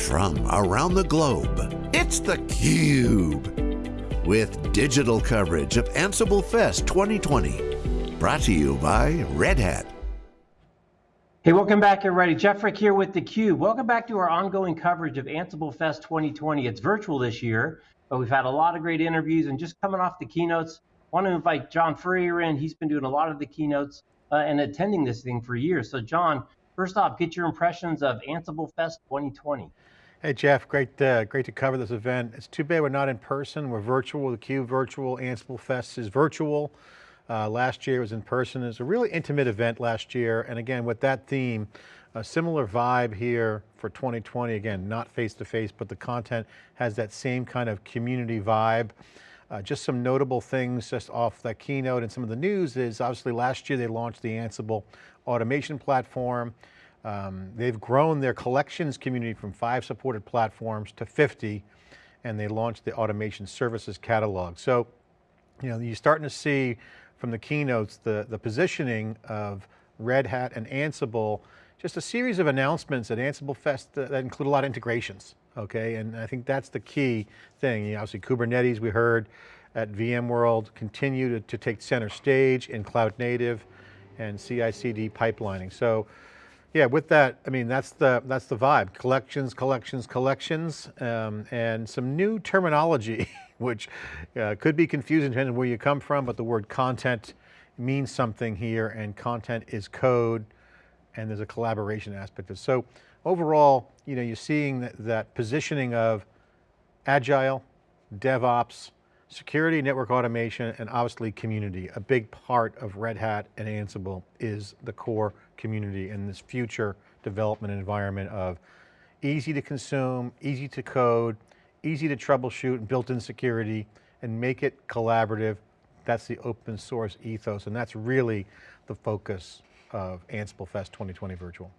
from around the globe. It's theCUBE, with digital coverage of Ansible Fest 2020. Brought to you by Red Hat. Hey, welcome back everybody. Jeff Frick here with theCUBE. Welcome back to our ongoing coverage of Ansible Fest 2020. It's virtual this year, but we've had a lot of great interviews and just coming off the keynotes, want to invite John Furrier in. He's been doing a lot of the keynotes uh, and attending this thing for years. So John, first off, get your impressions of Ansible Fest 2020. Hey Jeff, great, uh, great to cover this event. It's too bad we're not in person. We're virtual, theCUBE virtual, Ansible Fest is virtual. Uh, last year was in person. It was a really intimate event last year. And again, with that theme, a similar vibe here for 2020. Again, not face-to-face, -face, but the content has that same kind of community vibe. Uh, just some notable things just off that keynote and some of the news is obviously last year they launched the Ansible automation platform. Um, they've grown their collections community from five supported platforms to 50, and they launched the automation services catalog. So, you know, you're starting to see from the keynotes, the, the positioning of Red Hat and Ansible, just a series of announcements at Ansible Fest that, include a lot of integrations, okay? And I think that's the key thing. You know, obviously Kubernetes we heard at VMworld continue to, to take center stage in cloud native and CI/CD pipelining. So yeah, with that, I mean, that's the, that's the vibe. Collections, collections, collections, um, and some new terminology, which uh, could be confusing depending on where you come from, but the word content means something here, and content is code, and there's a collaboration aspect of it. So overall, you know, you're seeing that, that positioning of agile, DevOps, security, network automation, and obviously community. A big part of Red Hat and Ansible is the core community in this future development environment of easy to consume, easy to code, easy to troubleshoot, and built-in security, and make it collaborative. That's the open source ethos, and that's really the focus of Ansible Fest 2020 Virtual.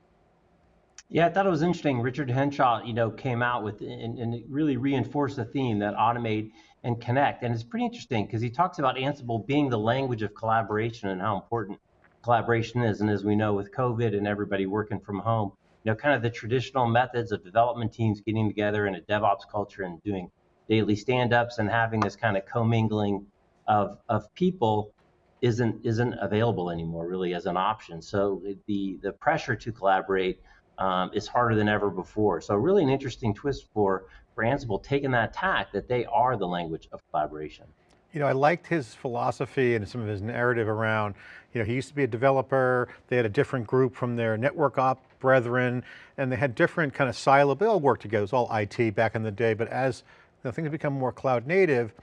Yeah, I thought it was interesting. Richard Henshall, you know, came out with and, and really reinforced the theme that automate and connect. And it's pretty interesting because he talks about Ansible being the language of collaboration and how important collaboration is. And as we know with COVID and everybody working from home, you know, kind of the traditional methods of development teams getting together in a DevOps culture and doing daily stand-ups and having this kind of commingling of, of people isn't isn't available anymore really as an option. So the the pressure to collaborate um, is harder than ever before. So really an interesting twist for, for Ansible taking that tack that they are the language of collaboration. You know, I liked his philosophy and some of his narrative around, you know, he used to be a developer, they had a different group from their network op brethren, and they had different kind of silo, they all worked together, it was all IT back in the day, but as you know, things become more cloud native,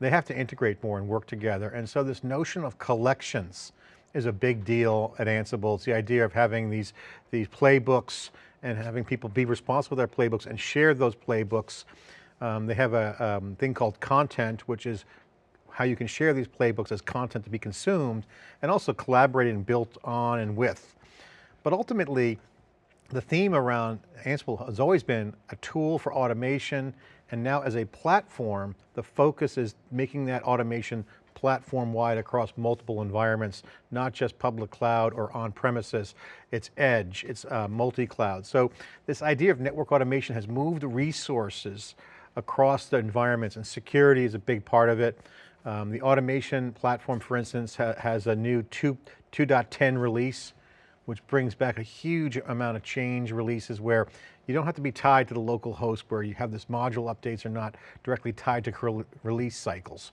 they have to integrate more and work together. And so this notion of collections, is a big deal at Ansible. It's the idea of having these, these playbooks and having people be responsible for their playbooks and share those playbooks. Um, they have a um, thing called content, which is how you can share these playbooks as content to be consumed and also collaborated and built on and with. But ultimately, the theme around Ansible has always been a tool for automation and now as a platform, the focus is making that automation platform-wide across multiple environments, not just public cloud or on-premises, it's edge, it's uh, multi-cloud. So this idea of network automation has moved resources across the environments and security is a big part of it. Um, the automation platform, for instance, ha has a new 2.10 release, which brings back a huge amount of change releases where you don't have to be tied to the local host where you have this module updates are not directly tied to release cycles.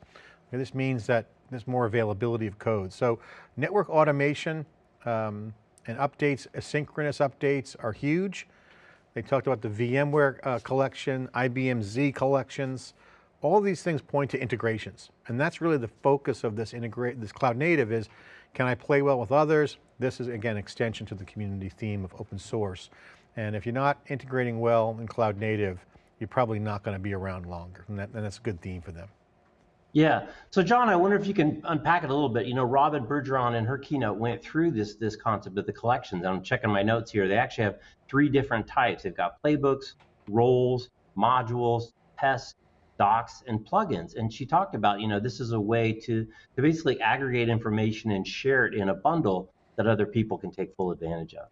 This means that there's more availability of code. So network automation um, and updates, asynchronous updates are huge. They talked about the VMware uh, collection, IBM Z collections. All these things point to integrations. And that's really the focus of this integrate, this cloud native is, can I play well with others? This is again, extension to the community theme of open source. And if you're not integrating well in cloud native, you're probably not going to be around longer. And, that, and that's a good theme for them. Yeah. So John, I wonder if you can unpack it a little bit. You know, Robyn Bergeron in her keynote went through this this concept of the collections. I'm checking my notes here. They actually have three different types. They've got playbooks, roles, modules, tests, docs, and plugins. And she talked about, you know, this is a way to to basically aggregate information and share it in a bundle that other people can take full advantage of.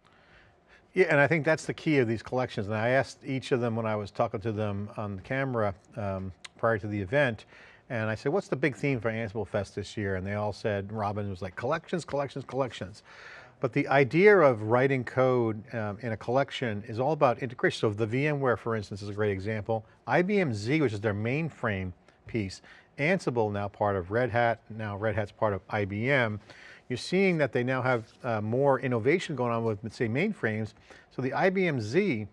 Yeah, and I think that's the key of these collections. And I asked each of them when I was talking to them on the camera um, prior to the event, and I said, what's the big theme for Ansible Fest this year? And they all said, Robyn was like, collections, collections, collections. But the idea of writing code um, in a collection is all about integration. So the VMware, for instance, is a great example. IBM Z, which is their mainframe piece, Ansible now part of Red Hat, now Red Hat's part of IBM. You're seeing that they now have uh, more innovation going on with, say, mainframes. So the IBM Z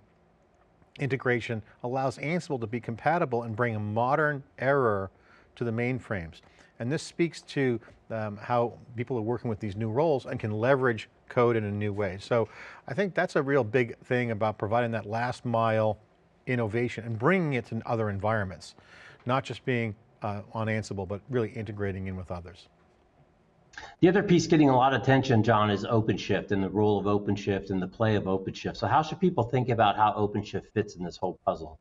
integration allows Ansible to be compatible and bring a modern error to the mainframes. And this speaks to um, how people are working with these new roles and can leverage code in a new way. So I think that's a real big thing about providing that last mile innovation and bringing it to other environments. Not just being uh, on Ansible, but really integrating in with others. The other piece getting a lot of attention, John, is OpenShift and the role of OpenShift and the play of OpenShift. So how should people think about how OpenShift fits in this whole puzzle?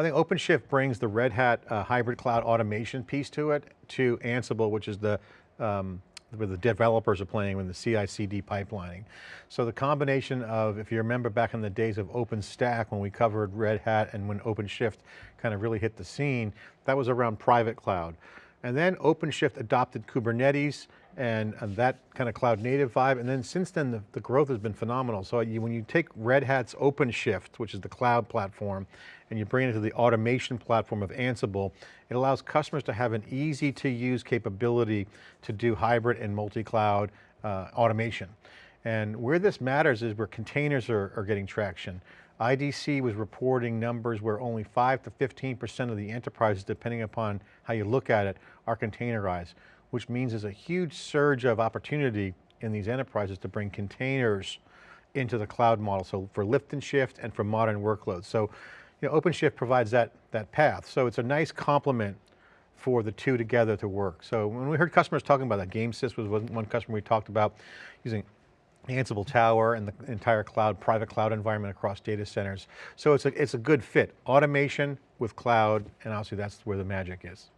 I think OpenShift brings the Red Hat uh, hybrid cloud automation piece to it, to Ansible, which is the um, where the developers are playing with the CI/CD pipelining. So the combination of, if you remember back in the days of OpenStack when we covered Red Hat and when OpenShift kind of really hit the scene, that was around private cloud. And then OpenShift adopted Kubernetes and, and, that kind of cloud native vibe. And then since then, the, the growth has been phenomenal. So you, when you take Red Hat's OpenShift, which is the cloud platform, and you bring it to the automation platform of Ansible, it allows customers to have an easy to use capability to do hybrid and multi-cloud uh, automation. And where this matters is where containers are, are getting traction. IDC was reporting numbers where only 5 to 15% of the enterprises, depending upon how you look at it, are containerized, which means there's a huge surge of opportunity in these enterprises to bring containers into the cloud model. So for lift and shift and for modern workloads. So you know, OpenShift provides that, that path. So it's a nice complement for the two together to work. So when we heard customers talking about that, GameSys was one customer we talked about using Ansible Tower and the entire cloud, private cloud environment across data centers. So it's a, it's a good fit. Automation with cloud, and obviously that's where the magic is.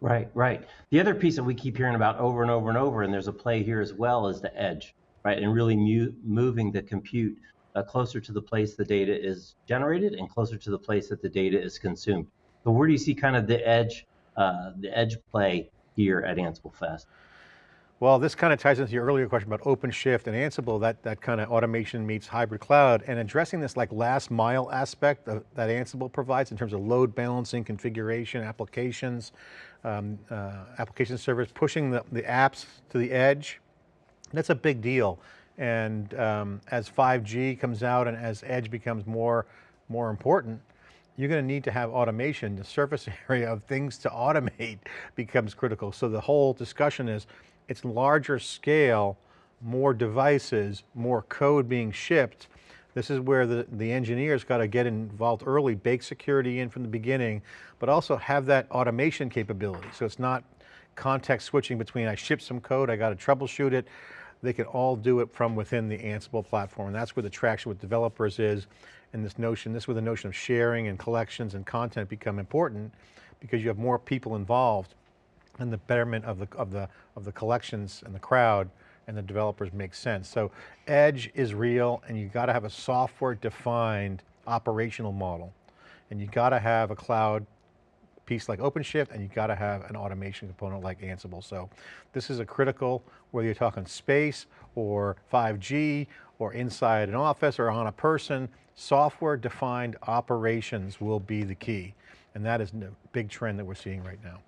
Right, right. The other piece that we keep hearing about over and over and over, and there's a play here as well, is the edge, right? And really moving the compute uh, closer to the place the data is generated and closer to the place that the data is consumed. So where do you see kind of the edge, uh, the edge play here at Ansible Fest? Well, this kind of ties into your earlier question about OpenShift and Ansible, that, that kind of automation meets hybrid cloud and addressing this like last mile aspect of, that Ansible provides in terms of load balancing, configuration, applications, um, uh, application servers, pushing the, the apps to the edge. That's a big deal. And um, as 5G comes out and as edge becomes more, more important, you're going to need to have automation. The surface area of things to automate becomes critical. So the whole discussion is, it's larger scale, more devices, more code being shipped. This is where the, the engineers got to get involved early, bake security in from the beginning, but also have that automation capability. So it's not context switching between I ship some code, I got to troubleshoot it. They can all do it from within the Ansible platform. And that's where the traction with developers is. And this notion, this is where the notion of sharing and collections and content become important because you have more people involved and the betterment of the, of the, of the collections and the crowd and the developers make sense. So edge is real and you got to have a software defined operational model. And you got to have a cloud piece like OpenShift and you got to have an automation component like Ansible. So this is a critical, whether you're talking space or 5G or inside an office or on a person, software defined operations will be the key. And that is a big trend that we're seeing right now.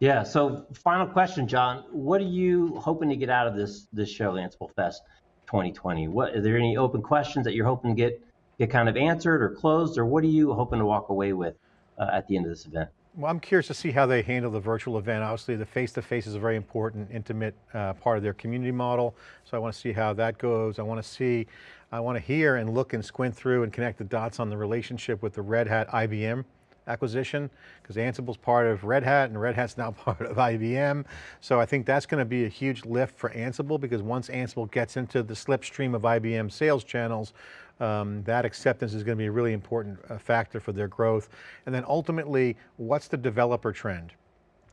Yeah. So final question, John. What are you hoping to get out of this this show, Ansible Fest 2020? What are there any open questions that you're hoping to get get kind of answered or closed, or what are you hoping to walk away with uh, at the end of this event? Well, I'm curious to see how they handle the virtual event. Obviously, the face-to-face -face is a very important, intimate uh, part of their community model. So I want to see how that goes. I want to see, I want to hear and look and squint through and connect the dots on the relationship with the Red Hat IBM acquisition because Ansible's part of Red Hat and Red Hat's now part of IBM. So I think that's going to be a huge lift for Ansible because once Ansible gets into the slipstream of IBM sales channels, um, that acceptance is going to be a really important uh, factor for their growth. And then ultimately, what's the developer trend?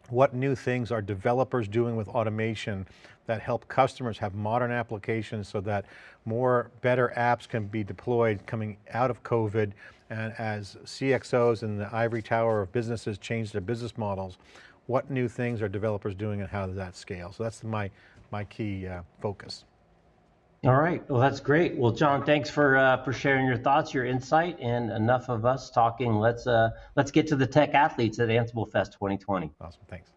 What new things are developers doing with automation that help customers have modern applications so that more better apps can be deployed coming out of COVID and as CXOs and the ivory tower of businesses change their business models, what new things are developers doing and how does that scale? So that's my, my key uh, focus. All right. Well, that's great. Well, John, thanks for uh, for sharing your thoughts, your insight, and enough of us talking. Let's uh, let's get to the tech athletes at Ansible Fest 2020. Awesome. Thanks.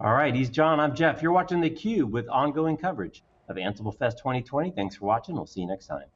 All right. He's John. I'm Jeff. You're watching theCUBE with ongoing coverage of Ansible Fest 2020. Thanks for watching. We'll see you next time.